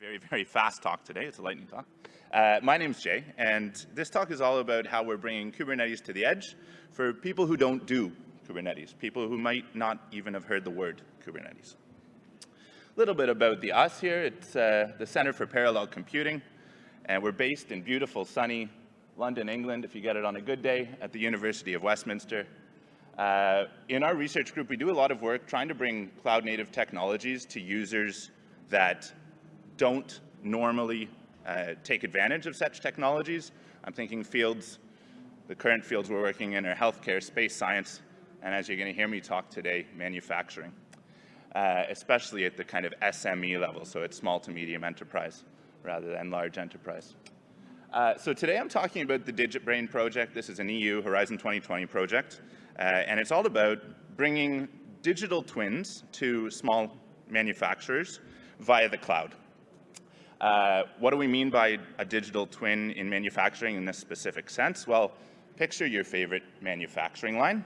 very, very fast talk today. It's a lightning talk. Uh, my name's Jay, and this talk is all about how we're bringing Kubernetes to the edge for people who don't do Kubernetes, people who might not even have heard the word Kubernetes. A little bit about the us here. It's uh, the Center for Parallel Computing, and we're based in beautiful, sunny London, England, if you get it on a good day, at the University of Westminster. Uh, in our research group, we do a lot of work trying to bring cloud-native technologies to users that don't normally uh, take advantage of such technologies. I'm thinking fields, the current fields we're working in are healthcare, space science, and as you're going to hear me talk today, manufacturing, uh, especially at the kind of SME level, so it's small to medium enterprise rather than large enterprise. Uh, so today I'm talking about the DigitBrain project. This is an EU Horizon 2020 project, uh, and it's all about bringing digital twins to small manufacturers via the cloud. Uh, what do we mean by a digital twin in manufacturing in this specific sense? Well, picture your favorite manufacturing line.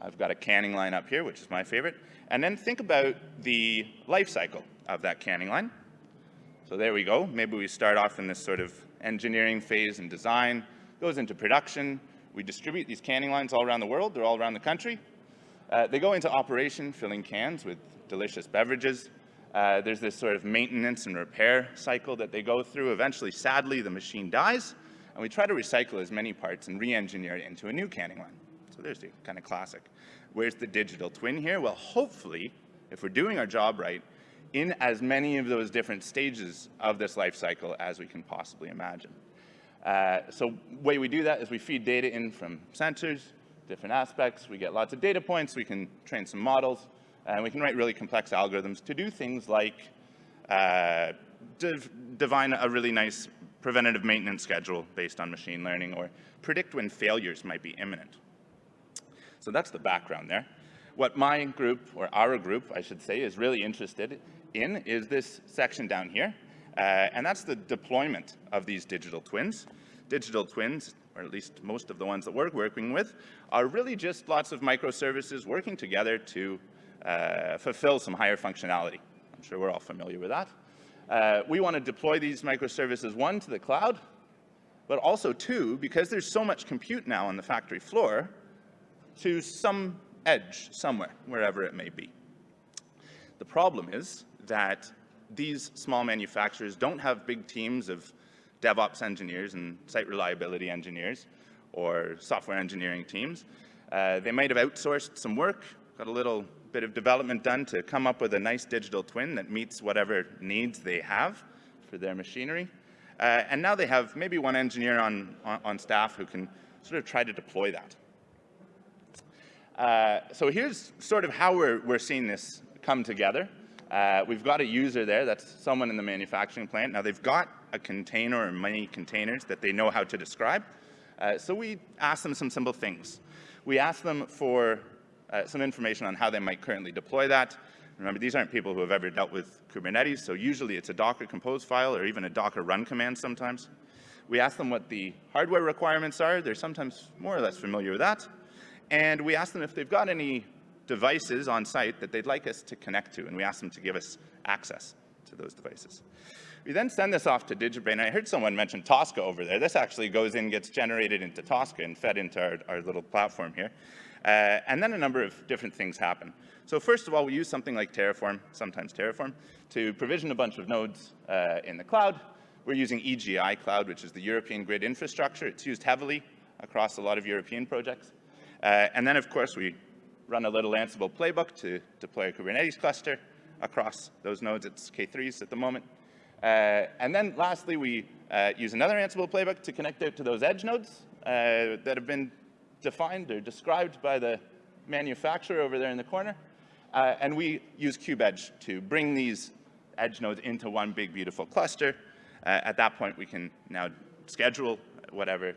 I've got a canning line up here, which is my favorite. And then think about the life cycle of that canning line. So there we go. Maybe we start off in this sort of engineering phase and design, goes into production. We distribute these canning lines all around the world. They're all around the country. Uh, they go into operation, filling cans with delicious beverages. Uh, there's this sort of maintenance and repair cycle that they go through. Eventually, sadly, the machine dies, and we try to recycle as many parts and re-engineer it into a new canning line. So there's the kind of classic. Where's the digital twin here? Well, hopefully, if we're doing our job right, in as many of those different stages of this life cycle as we can possibly imagine. Uh, so way we do that is we feed data in from sensors, different aspects. We get lots of data points. We can train some models. And we can write really complex algorithms to do things like uh, divine a really nice preventative maintenance schedule based on machine learning or predict when failures might be imminent. So that's the background there. What my group, or our group, I should say, is really interested in is this section down here, uh, and that's the deployment of these digital twins. Digital twins, or at least most of the ones that we're working with, are really just lots of microservices working together to uh, fulfill some higher functionality. I'm sure we're all familiar with that. Uh, we want to deploy these microservices, one, to the cloud, but also, two, because there's so much compute now on the factory floor, to some edge somewhere, wherever it may be. The problem is that these small manufacturers don't have big teams of DevOps engineers and site reliability engineers or software engineering teams. Uh, they might have outsourced some work, got a little bit of development done to come up with a nice digital twin that meets whatever needs they have for their machinery. Uh, and now they have maybe one engineer on, on, on, staff who can sort of try to deploy that. Uh, so here's sort of how we're, we're seeing this come together. Uh, we've got a user there, that's someone in the manufacturing plant. Now they've got a container or many containers that they know how to describe. Uh, so we ask them some simple things. We ask them for uh, some information on how they might currently deploy that. Remember, these aren't people who have ever dealt with Kubernetes, so usually it's a Docker compose file or even a Docker run command sometimes. We ask them what the hardware requirements are. They're sometimes more or less familiar with that. And we ask them if they've got any devices on site that they'd like us to connect to, and we ask them to give us access to those devices. We then send this off to DigitBrain. I heard someone mention TOSCA over there. This actually goes in, gets generated into TOSCA and fed into our, our little platform here. Uh, and then a number of different things happen. So first of all, we use something like Terraform, sometimes Terraform, to provision a bunch of nodes uh, in the cloud. We're using EGI Cloud, which is the European grid infrastructure. It's used heavily across a lot of European projects. Uh, and then, of course, we run a little Ansible playbook to deploy a Kubernetes cluster across those nodes. It's K3s at the moment. Uh, and then lastly, we uh, use another Ansible playbook to connect out to those edge nodes uh, that have been defined or described by the manufacturer over there in the corner. Uh, and we use KubeEdge to bring these edge nodes into one big, beautiful cluster. Uh, at that point, we can now schedule whatever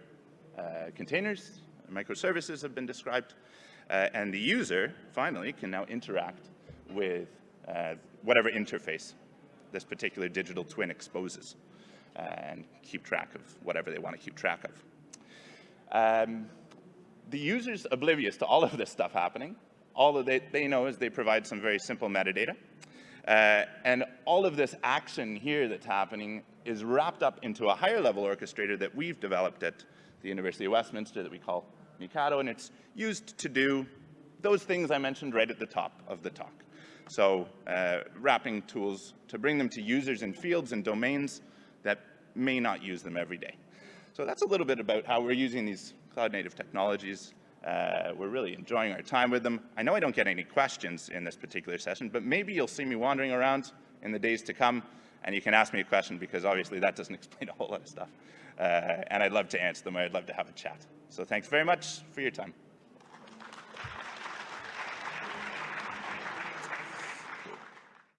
uh, containers, microservices have been described, uh, and the user, finally, can now interact with uh, whatever interface this particular digital twin exposes uh, and keep track of whatever they want to keep track of. Um, the user's oblivious to all of this stuff happening. All that they, they know is they provide some very simple metadata. Uh, and all of this action here that's happening is wrapped up into a higher level orchestrator that we've developed at the University of Westminster that we call MiCADO, and it's used to do those things I mentioned right at the top of the talk. So uh, wrapping tools to bring them to users in fields and domains that may not use them every day. So that's a little bit about how we're using these cloud native technologies. Uh, we're really enjoying our time with them. I know I don't get any questions in this particular session, but maybe you'll see me wandering around in the days to come and you can ask me a question because obviously that doesn't explain a whole lot of stuff. Uh, and I'd love to answer them. I'd love to have a chat. So thanks very much for your time.